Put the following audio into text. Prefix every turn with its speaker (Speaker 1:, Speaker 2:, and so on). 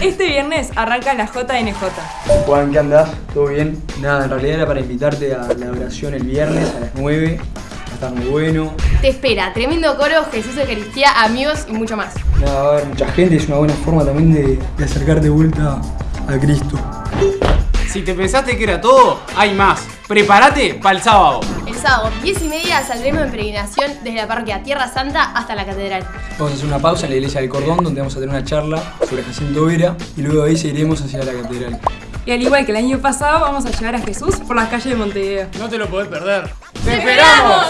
Speaker 1: Este viernes arranca la JNJ.
Speaker 2: Juan, ¿qué andás? ¿Todo bien? Nada, en realidad era para invitarte a la oración el viernes a las 9. Va a estar muy bueno.
Speaker 3: Te espera, tremendo coro, Jesús Eucaristía, amigos y mucho más.
Speaker 2: Nada, va a haber mucha gente, es una buena forma también de, de acercarte de vuelta a Cristo.
Speaker 4: Si te pensaste que era todo, hay más. Prepárate para el sábado.
Speaker 3: Sábado, 10 y media, saldremos en peregrinación desde la parroquia Tierra Santa hasta la catedral.
Speaker 2: Vamos a hacer una pausa en la iglesia del Cordón donde vamos a tener una charla sobre Jacinto Vera y luego de ahí seguiremos hacia la catedral.
Speaker 1: Y al igual que el año pasado, vamos a llevar a Jesús por las calles de Montevideo.
Speaker 4: No te lo podés perder.
Speaker 3: ¡Te esperamos!